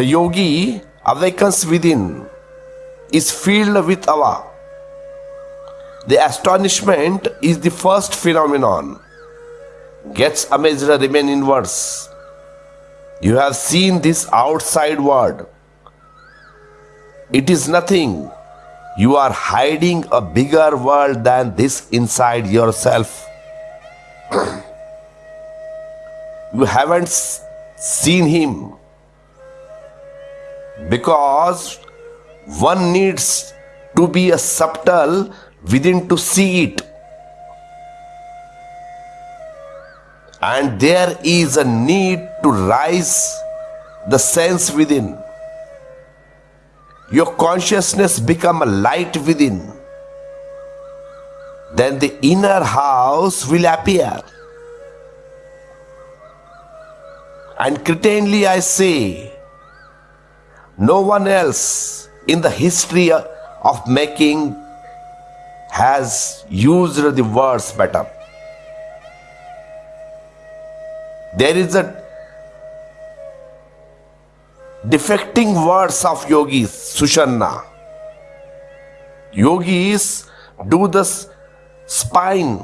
The yogi awakens within, is filled with awe. The astonishment is the first phenomenon. Gets amazed remain inwards. You have seen this outside world. It is nothing. You are hiding a bigger world than this inside yourself. you haven't seen him because one needs to be a subtle within to see it. And there is a need to rise the sense within. Your consciousness become a light within. Then the inner house will appear. And certainly I say, no one else in the history of making has used the words better. There is a defecting words of yogis, Sushumna. Yogis do the spine,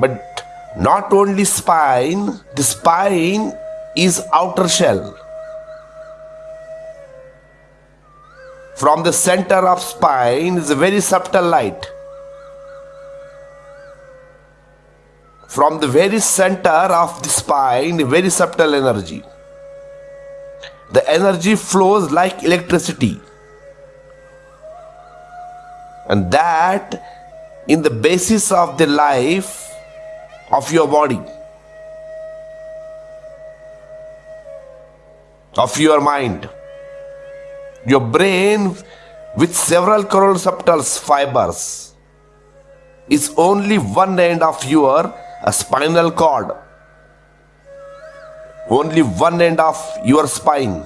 but not only spine, the spine is outer shell. From the center of spine is a very subtle light. From the very center of the spine, very subtle energy. The energy flows like electricity. And that in the basis of the life of your body, of your mind. Your brain, with several subtle fibers, is only one end of your uh, spinal cord. Only one end of your spine.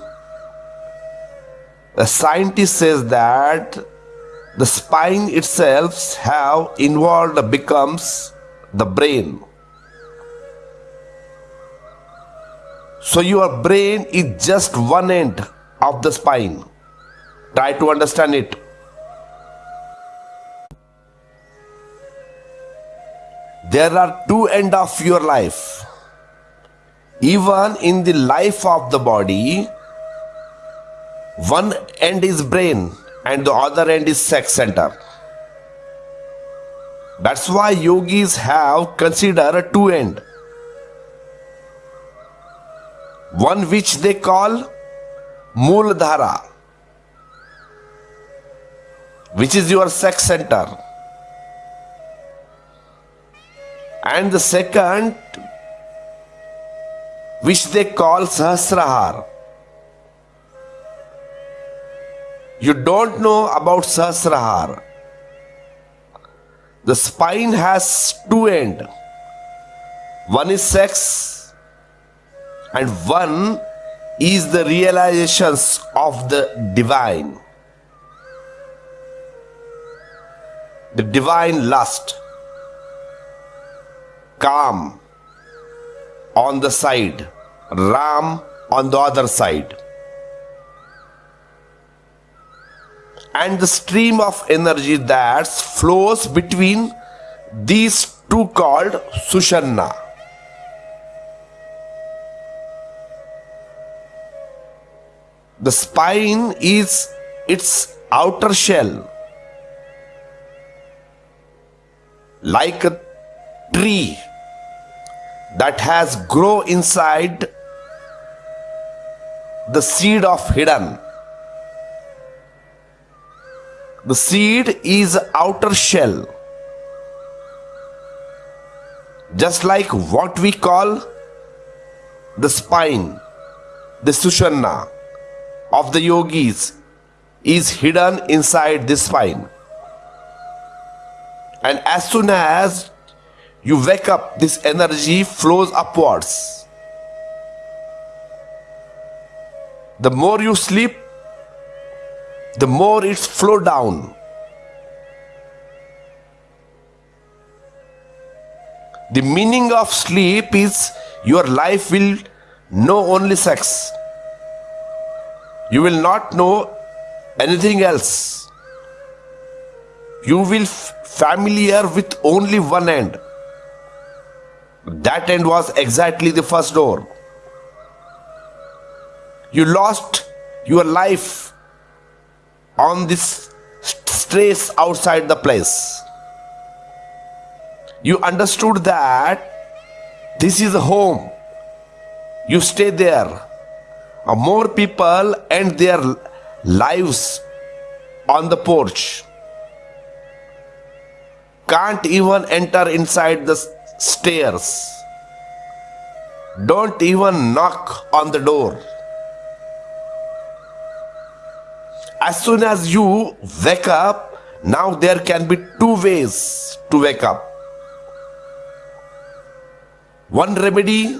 A scientist says that the spine itself have involved becomes the brain. So your brain is just one end of the spine. Try to understand it. There are two end of your life. Even in the life of the body, one end is brain and the other end is sex center. That's why yogis have considered two end. One which they call Mooladhara, which is your sex center. And the second, which they call Sahasrahar. You don't know about Sahasrahar. The spine has two ends. One is sex and one is the realizations of the divine. The divine lust. Kam on the side, Ram on the other side. And the stream of energy that flows between these two called Sushumna. The spine is its outer shell, like a tree that has grow inside the seed of hidden. The seed is outer shell, just like what we call the spine, the sushumna of the yogis is hidden inside this spine. And as soon as you wake up, this energy flows upwards. The more you sleep, the more it flow down. The meaning of sleep is your life will know only sex. You will not know anything else. You will familiar with only one end. That end was exactly the first door. You lost your life on this st- strays outside the place. You understood that this is a home. You stay there. More people end their lives on the porch. Can't even enter inside the stairs. Don't even knock on the door. As soon as you wake up, now there can be two ways to wake up. One remedy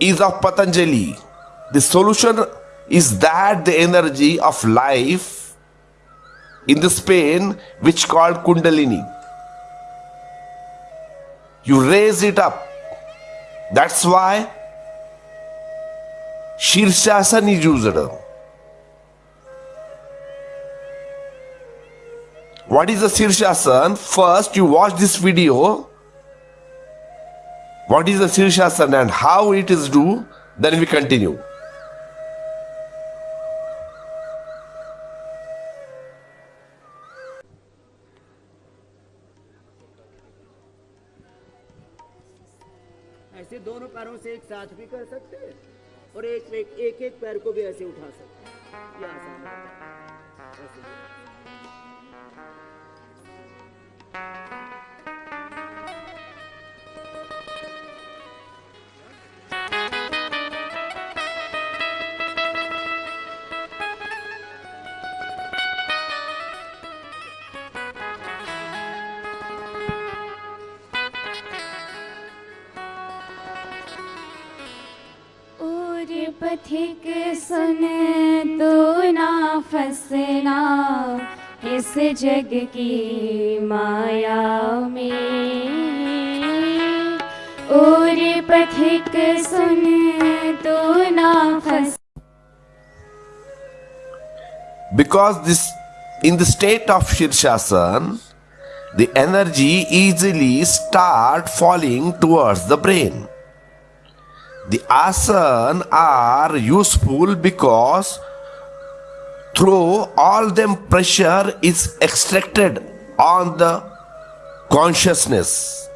is of Patanjali. The solution is that the energy of life in this pain, which called Kundalini, you raise it up. That's why Shirshasana is used. What is the Shirshasana? First, you watch this video. What is the Shirshasana and how it is do? Then we continue. ऐसे दोनों पैरों से एक साथ भी कर सकते हैं और एक एक एक, एक पैर को भी ऐसे उठा सकते हैं। पथिक सुन तो ना फसना इस जग की माया में और पथिक सुन तो ना फस Because this in the state of Shirshasana, the energy easily start falling towards the brain. The asana are useful because through all them pressure is extracted on the consciousness.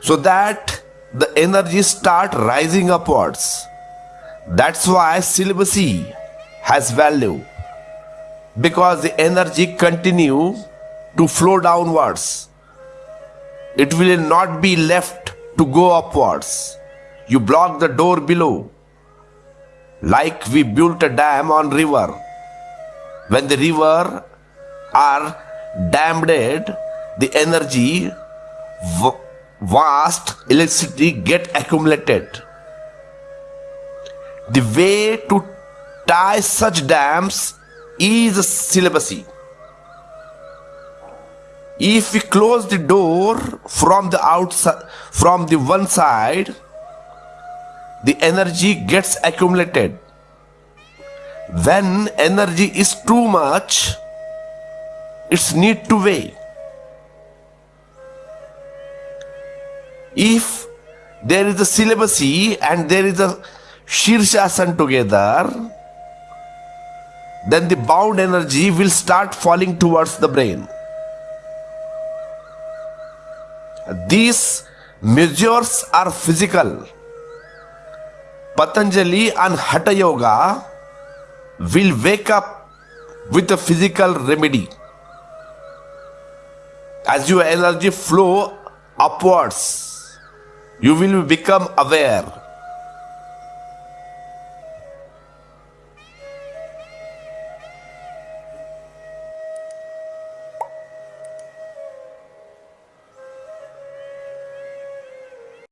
So that the energy start rising upwards. That's why celibacy has value. Because the energy continue to flow downwards it will not be left to go upwards. You block the door below. Like we built a dam on river. When the river are dammed the energy vast electricity get accumulated. The way to tie such dams is celibacy if we close the door from the outside from the one side the energy gets accumulated. When energy is too much it's need to weigh. If there is a celibacy and there is a shirshasana together then the bound energy will start falling towards the brain these measures are physical. Patanjali and Hatha Yoga will wake up with a physical remedy. As your energy flow upwards, you will become aware.